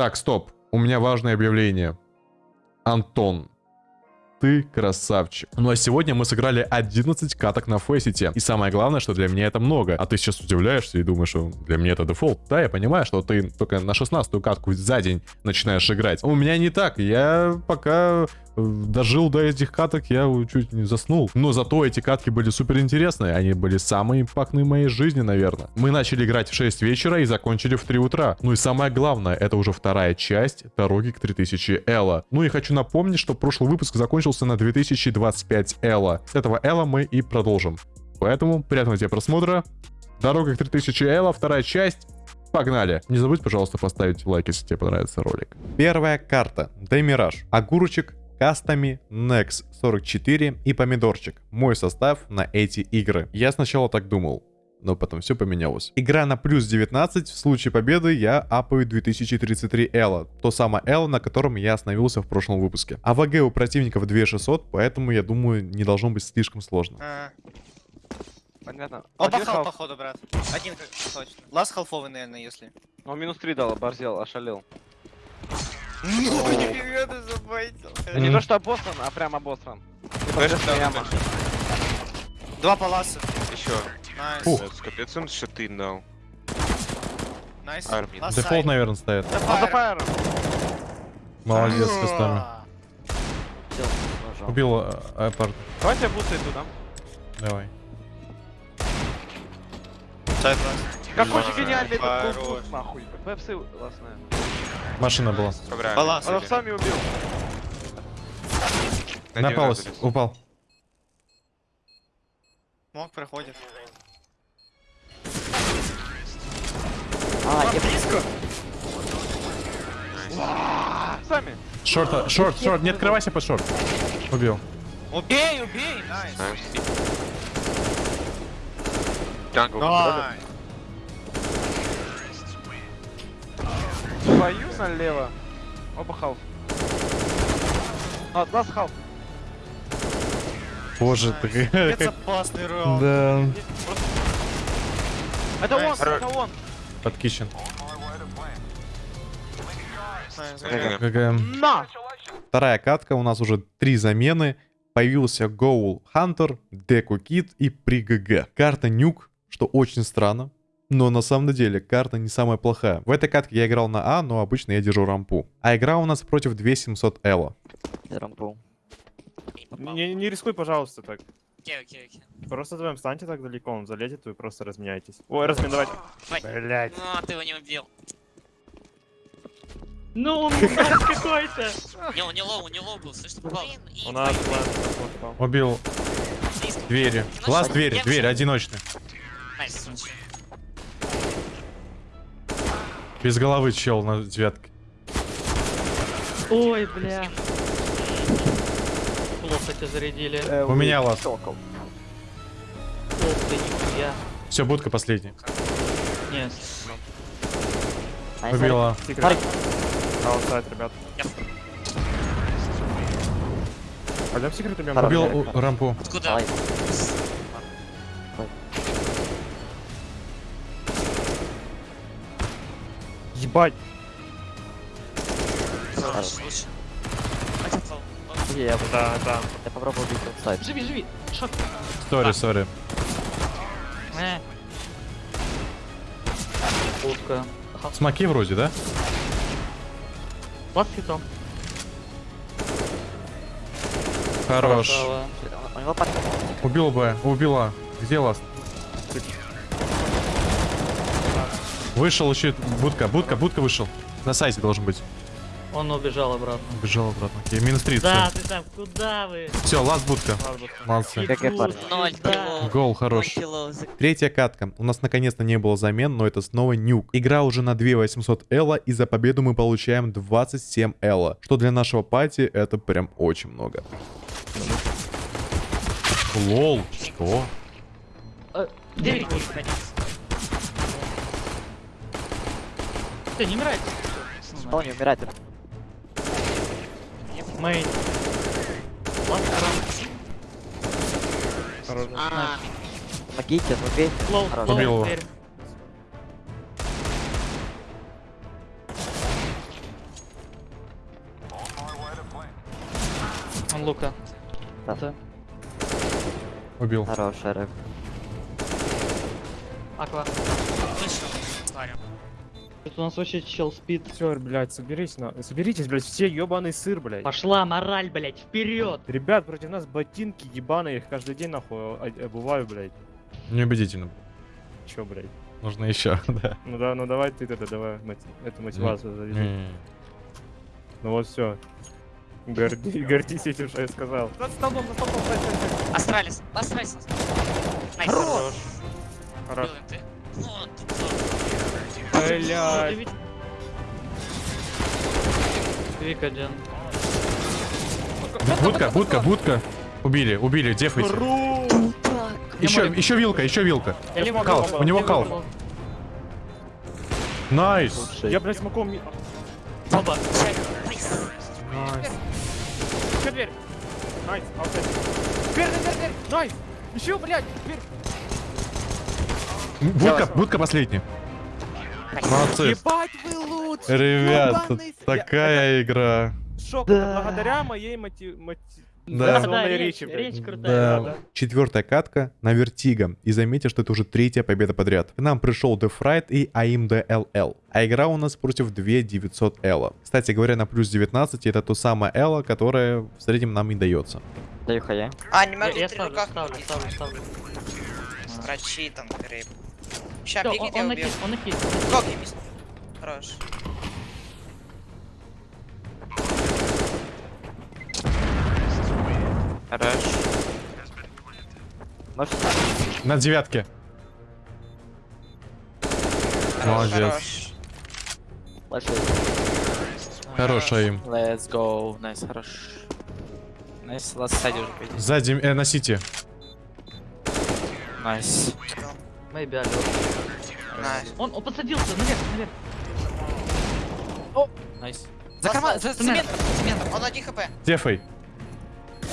Так, стоп. У меня важное объявление. Антон, ты красавчик. Ну а сегодня мы сыграли 11 каток на Фейсите. И самое главное, что для меня это много. А ты сейчас удивляешься и думаешь, что для меня это дефолт. Да, я понимаю, что ты только на 16 катку за день начинаешь играть. У меня не так. Я пока дожил до этих каток, я чуть не заснул. Но зато эти катки были супер интересные. Они были самые импактные моей жизни, наверное. Мы начали играть в 6 вечера и закончили в 3 утра. Ну и самое главное, это уже вторая часть дороги к 3000 Элла. Ну и хочу напомнить, что прошлый выпуск закончился на 2025 Элла. С этого Элла мы и продолжим. Поэтому приятного тебе просмотра. Дорога к 3000 Элла, вторая часть. Погнали! Не забудь, пожалуйста, поставить лайк, если тебе понравится ролик. Первая карта. Демираж. Огурчик кастами, Nex 44 и Помидорчик. Мой состав на эти игры. Я сначала так думал, но потом все поменялось. Игра на плюс 19, в случае победы я апаю 2033 Элла, то самое Элла, на котором я остановился в прошлом выпуске. А ВГ у противников 2600, поэтому я думаю не должно быть слишком сложно. А, Понятно. Оба Один хал, халф. походу, брат. Один как точно. Ласт халфовый, наверное, если. Он минус 3 дал, оборзел, ошалел. Ну, нифига ты забайтил. Это не то, что обосран, а прям обосран. Да, яма. Два паласа. Еще. Найс. Капец он что-то дал. Найс. Дефолт, наверное, фаером. Молодец, с кустами. Убил э, Апарт. Давайте я бустаю туда. Давай. Side last. Какой же гениальный этот нахуй. ПФС классная. Машина была. Собрали. Баланс. Он сами убил. На Напал, 90 лез. упал. Мог проходит. А, я близко. Сами. Шорт, а, шорт, шорт, не открывайся под шорт. Убил. Убей, убей. Найс. Знаешь, Джангл Свою налево. Оба халф. А, нас халф. Боже ты. Это опасный раунд. Да. Это он, это он. Под кичен. На! Вторая катка, у нас уже три замены. Появился Гоул Хантер, Деку Кит и при ГГ. Карта Нюк, что очень странно. Но на самом деле карта не самая плохая. В этой катке я играл на А, но обычно я держу рампу. А игра у нас против 2700 Элла. рампу. Не, не рискуй, пожалуйста, так. Окей, окей, окей. Просто вдвоем встаньте так далеко, он залезет, вы просто разменяйтесь. Ой. Ой. Блять. Ну, ты его не убил. Ну, он какой-то. Не, он не low, не low был, слышь, ты попал. У нас план. Убил двери. Глаз дверь, дверь, одиночный. Nice, слушай. Без головы чел на девятке. Ой, бля. Плохо тебя зарядили. Э, У меня лаз. Сокол. Ох ты, нихуя. Все, будка последняя. Нет. Убила. Аутсайд, ребят. Пойдем секрет убьем. Убил у- рампу. Откуда? Ебать. Я, Да, да. я попробую убить аутсайд. Живи, живи. Шаг. Сори, сори. Э. Пушка. Смоки вроде, да? Лад хитом. Хорош. Убил бы, убила. Где ласт? Вышел еще будка, будка, будка вышел. На сайте должен быть. Он убежал обратно. Убежал обратно. Окей, минус 30. Да, ты там, куда вы? Все, ласт будка. Молодцы. Гол хорош. Третья катка. У нас наконец-то не было замен, но это снова нюк. Игра уже на 2800 элла, и за победу мы получаем 27 элла. Что для нашего пати это прям очень много. Лол, что? Девять будет. Все, не умирайте. Он не умирает. Мейн. А. Помогите, ну, отмогите. Убил его. Он лука. Да. да. Убил. Хороший рэп. Аква. Слышал. Парень. Тут у нас вообще чел спит. Все, блядь, соберись на... Соберитесь, блядь, все ебаный сыр, блядь. Пошла мораль, блять, вперед! Ребят, против нас ботинки ебаные, их каждый день нахуй обуваю, блядь. Неубедительно. Чё, блядь? Нужно еще, да. Ну да, ну давай ты это, давай моти- эту мотивацию. Не-не-не. Ну вот все. Горди, гордись этим, что я сказал. Над столбом, над столбом. Astralis. Astralis. Nice. Хорош. Хорош. Блядь. Вик один. Будка, будка, будка. Убили, убили, дефайте. Еще, еще вилка, еще вилка. Я левый Кал, был, у него левый кал. был. Nice. Я, блядь, смоком... Оба. Nice. Еще дверь. Nice, outside. Дверь, дверь, дверь, дверь. Nice. Еще, блядь, дверь. Будка, будка последняя. Молодцы. Ебать вы лучше. Ребят, с- такая игра. Я- Шок, Да. благодаря моей мотив... Да. мотивационной Да, да, речь, речь крутая. Да. Четвертая катка на Вертиго. И заметьте, что это уже третья победа подряд. К нам пришел Дефрайт и AIMD LL. А игра у нас против 2900 Elo. Кстати говоря, на плюс 19 это то самое Elo, которое в среднем нам и дается. Даю хае. А, не Я, могу я три ставлю, ставлю, ставлю, ставлю. Строчи там. Ща, Всё, он, бегите, он убью. накид, он накид. Сколько мисс? Хорош. Хорош. Можешь На девятке. Молодец. Хорош. Флеши. Хорошая им. Let's go. Nice, хорош. Nice, last сзади уже пойди. Сзади, э, на CT. Nice. Алё. Nice. Он, он подсадился, наверх, наверх. Nice. За карман, за Цемент. цементом, цементом. Он 1 хп. Дефай.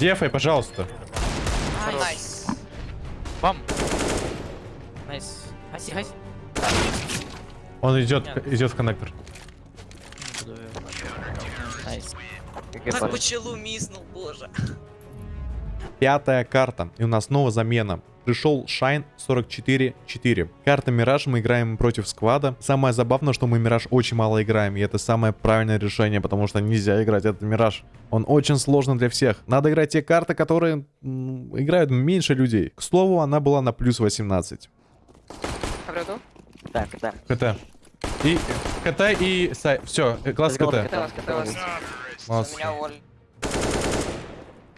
Дефай, пожалуйста. Nice. Бам. Nice. Хаси, хаси. Он идет, идет в коннектор. Nice. Как пары? пчелу миснул, боже. Пятая карта. И у нас снова замена. Пришел Shine 44-4. Карта Мираж, мы играем против сквада. Самое забавное, что мы Мираж очень мало играем, и это самое правильное решение, потому что нельзя играть этот Мираж. Он очень сложный для всех. Надо играть те карты, которые м, играют меньше людей. К слову, она была на плюс 18. Так, да. КТ. И КТ и... Все, класс КТ. Молодцы.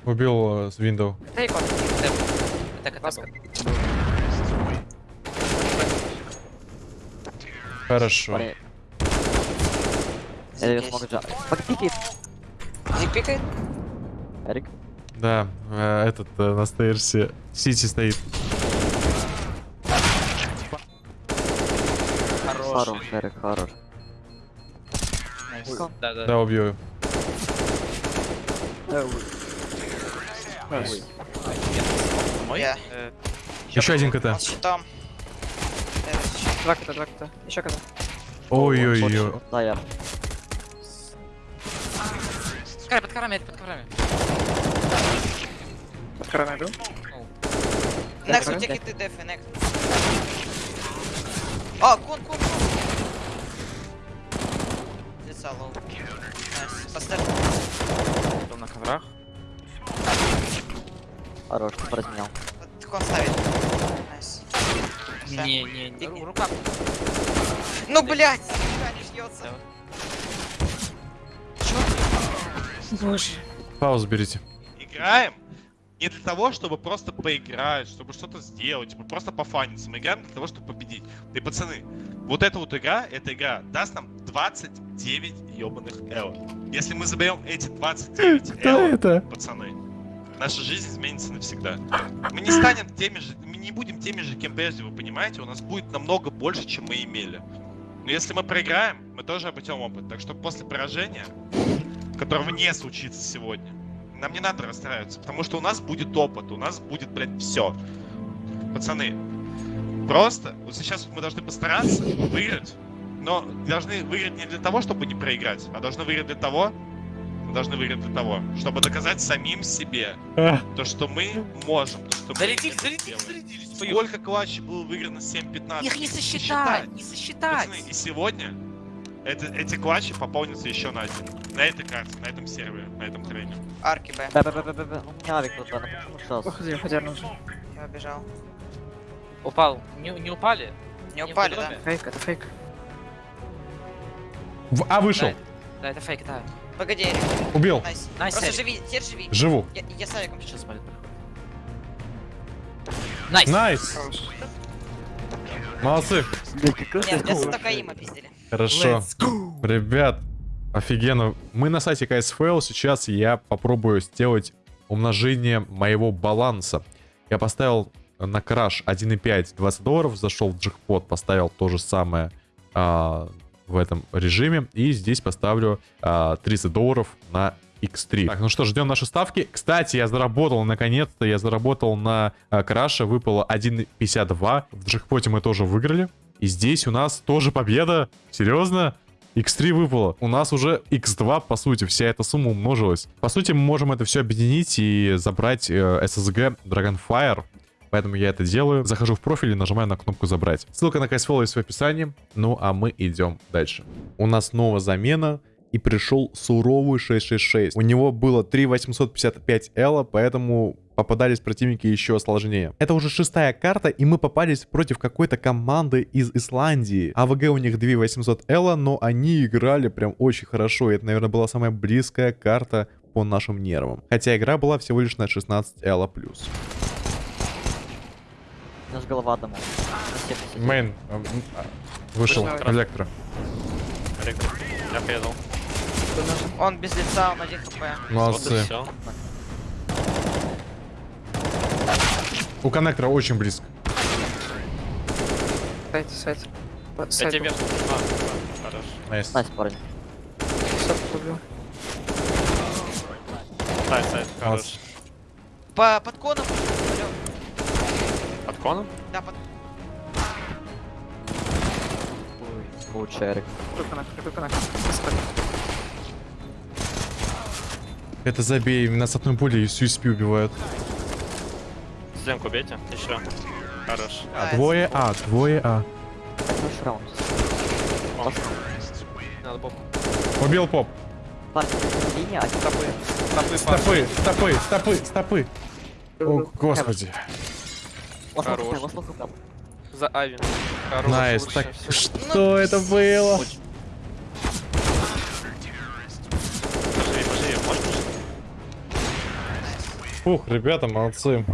Убил э, с Windows. Это был. Хорошо. Смогу джа. Подпикает. Зиг пикает? Эрик. Да, э, этот э, на стейрсе. Сити стоит. Хорош, Эрик, хорош. Найс. Да, да. Да, убью. Мой? Я. Э, Еще один КТ. Щитом. Два кота, два кота. Еще кота. Ой-ой-ой. Да, я. Скай, под корами, под корами. Под короной был? Некс, у тебя хиты дефы, Некс. А, кон, кон, кон. Лица лоу. Найс. Поставь. Потом на коврах. Хорош, ты поразменял. Не, не, не. Ру- Рука. Ну, блядь! Ждется. Паузу берите. играем не для того, чтобы просто поиграть, чтобы что-то сделать, типа просто пофаниться. Мы играем для того, чтобы победить. И, пацаны, вот эта вот игра, эта игра даст нам 29 ебаных эл. Если мы заберем эти 29 эл, это? пацаны, наша жизнь изменится навсегда. Мы не станем теми же, не будем теми же, кем прежде, вы понимаете? У нас будет намного больше, чем мы имели. Но если мы проиграем, мы тоже обретем опыт. Так что после поражения, которого не случится сегодня, нам не надо расстраиваться, потому что у нас будет опыт, у нас будет, блядь, все. Пацаны, просто вот сейчас мы должны постараться выиграть, но должны выиграть не для того, чтобы не проиграть, а должны выиграть для того, должны выиграть для того, чтобы доказать самим себе, Эх. то, что мы можем, то, что мы Зарядились, зарядились, зарядились. Сколько клатчей было выиграно 7-15? Их не сосчитать, не сосчитать. Пацаны, и сегодня это, эти клатчи пополнятся еще на один. На этой карте, на этом сервере, на этом трейне. Арки Б. Б-б-б-б-б. Ну, у меня авик тут, почему сейчас? Уходи, уходи, нужен. Я убежал. Упал. Не, не упали? Не упали, да? Фейк, это фейк. В- А, вышел. Да, да, это фейк, да. Погоди, Эрик. Убил. Nice. Nice, Просто Эрик. живи, теперь живи. Живу. Я, я с Авиком сейчас. Проходит. Nice. Nice. Молодцы. Нет, я только им опиздили. Хорошо. Ребят, офигенно. Мы на сайте KSFL. Сейчас я попробую сделать умножение моего баланса. Я поставил на краш 1.5 20 долларов, зашел в джекпот, поставил то же самое а, в этом режиме. И здесь поставлю а, 30 долларов на X3. Так, ну что, ждем наши ставки. Кстати, я заработал, наконец-то, я заработал на а, краше, выпало 1.52. В джекпоте мы тоже выиграли. И здесь у нас тоже победа. Серьезно? X3 выпало. У нас уже X2, по сути, вся эта сумма умножилась. По сути, мы можем это все объединить и забрать э, SSG Dragonfire. Поэтому я это делаю. Захожу в профиль и нажимаю на кнопку «Забрать». Ссылка на CSFL есть в описании. Ну, а мы идем дальше. У нас новая замена. И пришел суровый 666. У него было 3855 элла, поэтому попадались противники еще сложнее. Это уже шестая карта, и мы попались против какой-то команды из Исландии. АВГ у них 2800 элла, но они играли прям очень хорошо. И это, наверное, была самая близкая карта по нашим нервам. Хотя игра была всего лишь на 16 элла нас голова одному. На 70. Мейн вышел, электро. Я предал. Он без лица, он один хп. Молодцы. У коннектора очень близко. Сайт, сайт. Я тебе... А, хорош. Nice. Nice, парень. Сайт, сайт, хорош. Молодцы. По, под коном. Под коном? Да, под... Лучше, Эрик. Это забей, меня с одной пулей с USP убивают. Стенку бейте. Еще. Хорош. А, двое А, двое А. Хороший раунд. Надо поп. Убил поп. Линия, один Стопы. Стопы, Стопы, стопы, стопы, стопы. О, господи. Хорош. За Ави. Найс. Так, что это было? Поживи, Фух, ребята, молодцы.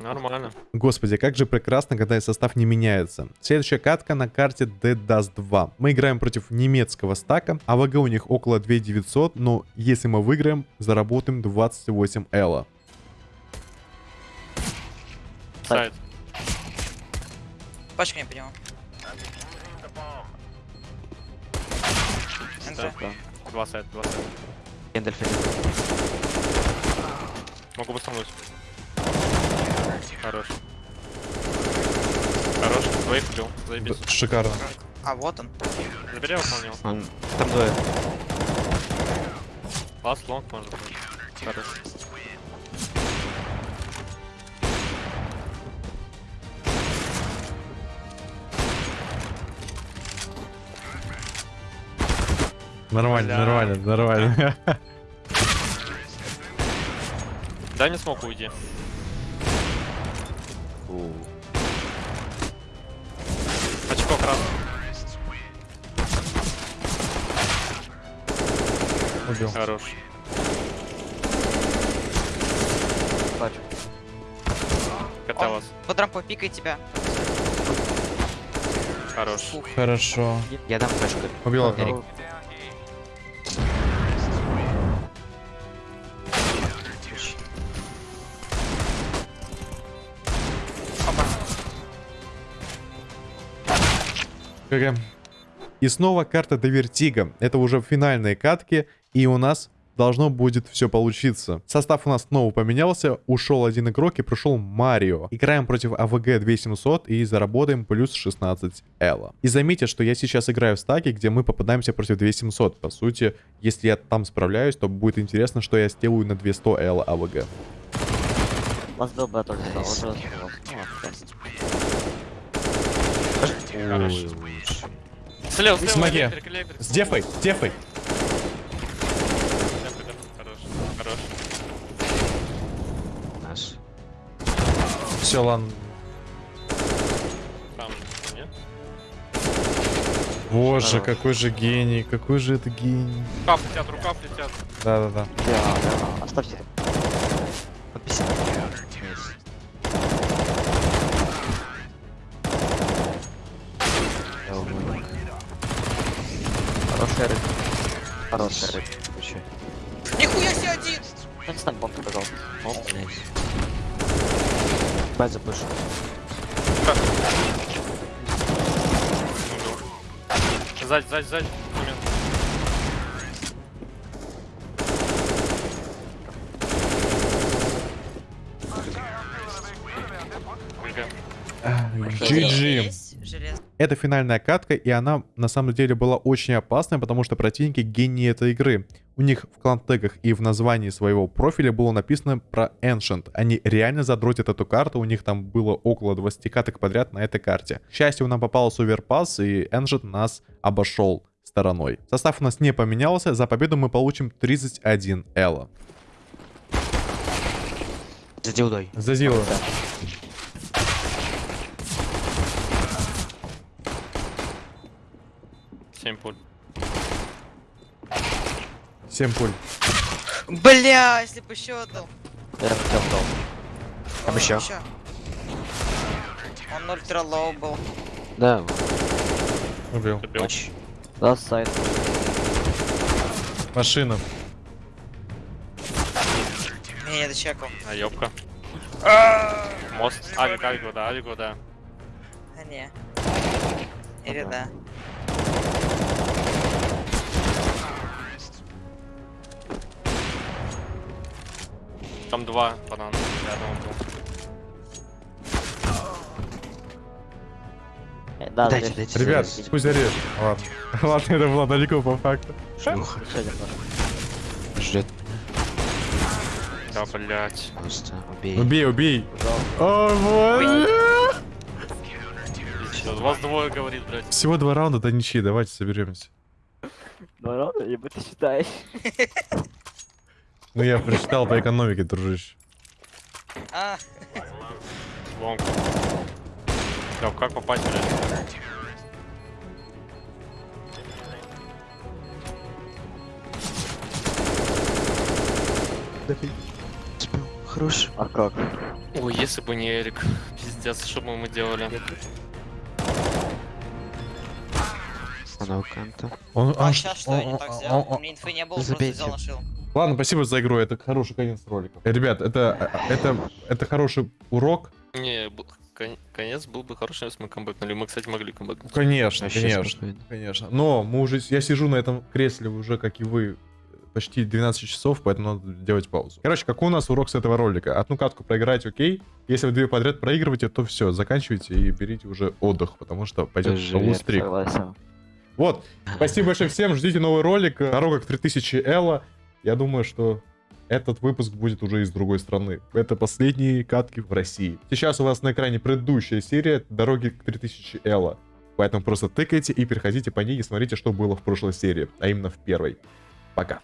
Нормально. Господи, как же прекрасно, когда состав не меняется. Следующая катка на карте Dead Dust 2. Мы играем против немецкого стака. АВГ у них около 2900, но если мы выиграем, заработаем 28 элла. Сайт. Пачка не понял. Два сайт, два сайт. Гендальфин. Могу басануть. Хорош. Хорош. Двоих убил. Заебись. Шикарно. А, вот он. Забери выполнил. Он... Там двое. Ласт лонг может быть. Хорош. Нормально, Бля. нормально, нормально. Дай мне смог уйди. Очко красный. Убил. Хорош. Бачу. КТ вас. Под рампой пикает тебя. Хорош. Хорошо. Я дам флешку. Убил И снова карта de Vertigo. Это уже финальные катки. И у нас должно будет все получиться. Состав у нас снова поменялся, ушел один игрок и пришел Марио. Играем против AVG 2700 и заработаем плюс 16 Elo. И заметьте, что я сейчас играю в стаке, где мы попадаемся против 2700. По сути, если я там справляюсь, то будет интересно, что я сделаю на 200 Элла АВГ. Вас что. уже успел. Ну, Хорош. Слева, слева, электрик. С дефой, с дефой. Хорош, хорош. Наш. Все, ладно. Там, нет? Боже, Здорово. какой же гений, какой же это гений. Рукав летят, рукав летят. Да-да-да. Да, да, оставьте. Хорошая рыбка. Вообще. Нихуя себе один! Не знаю, бомб показал. Оп, блядь. Бать запушу. Сзади, сзади, сзади. Момент. GG. Это финальная катка, и она на самом деле была очень опасной, потому что противники гении этой игры. У них в клан-тегах и в названии своего профиля было написано про Ancient. Они реально задротят эту карту, у них там было около 20 каток подряд на этой карте. К счастью, нам попался Оверпас, и Ancient нас обошел стороной. Состав у нас не поменялся, за победу мы получим 31 Элла. За дилдой. За дилдой. 7 пуль. 7 пуль. Бля, если бы еще отдал. Я хотел дал. Там еще. еще. Он ultra low был. Да. Убил. Убил. Да, сайт. Машина. Не, это чекал. А ёбка. А, Мост. Авик, авик, да, авик, да. А не. Или да. Там два банана рядом был. Э, Да, Дайте, дайте. Ребят, здесь. пусть зарежет. Ладно. Ладно, это было далеко по факту. Шлюха. Ждет Да, блять. просто. Убей. Убей, убей. О, боже. Вас двое говорит, блять. Всего два раунда до ничьи, давайте соберемся. Ну, ладно, ебо ты считаешь. Ну я прочитал по экономике, дружище. А, Лонг. Да, как попасть, блять? Хорош. А как? Ой, если бы не Эрик. Пиздец, что бы мы делали? Она у канта. Он, а он- сейчас что я не он- так он- сделал? он- У меня инфы не было, просто взял, нашил. Ладно, спасибо за игру, это хороший конец ролика. Э, Ребят, это, это, это хороший урок. Не, конец был бы хороший, если мы камбэкнули. Мы, кстати, могли камбэкнуть. Конечно, Вообще конечно, конечно. Но мы уже, я сижу на этом кресле уже, как и вы, почти 12 часов, поэтому надо делать паузу. Короче, какой у нас урок с этого ролика? Одну катку проиграть, окей. Если вы две подряд проигрываете, то все, заканчивайте и берите уже отдых, потому что пойдет лустрик. Согласен. Вот, спасибо большое всем, ждите новый ролик, дорога к 3000 Элла. Я думаю, что этот выпуск будет уже из другой страны. Это последние катки в России. Сейчас у вас на экране предыдущая серия дороги к 3000 Элла. Поэтому просто тыкайте и переходите по ней и смотрите, что было в прошлой серии, а именно в первой. Пока.